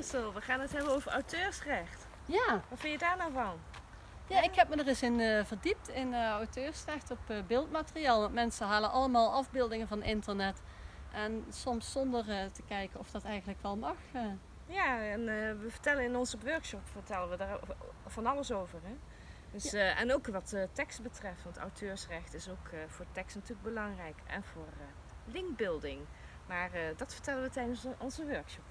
Christel, we gaan het hebben over auteursrecht. Ja, Wat vind je daar nou van? ja ik heb me er eens in eh, verdiept in eh, auteursrecht op eh, beeldmateriaal. Want mensen halen allemaal afbeeldingen van internet. En soms zonder te kijken of dat eigenlijk wel mag. Ja, en we vertellen in onze workshop vertellen we daar van alles over. Hè? Dus, en ook wat tekst betreft, want auteursrecht is ook voor tekst natuurlijk belangrijk. En voor linkbuilding. Maar dat vertellen we tijdens onze workshop.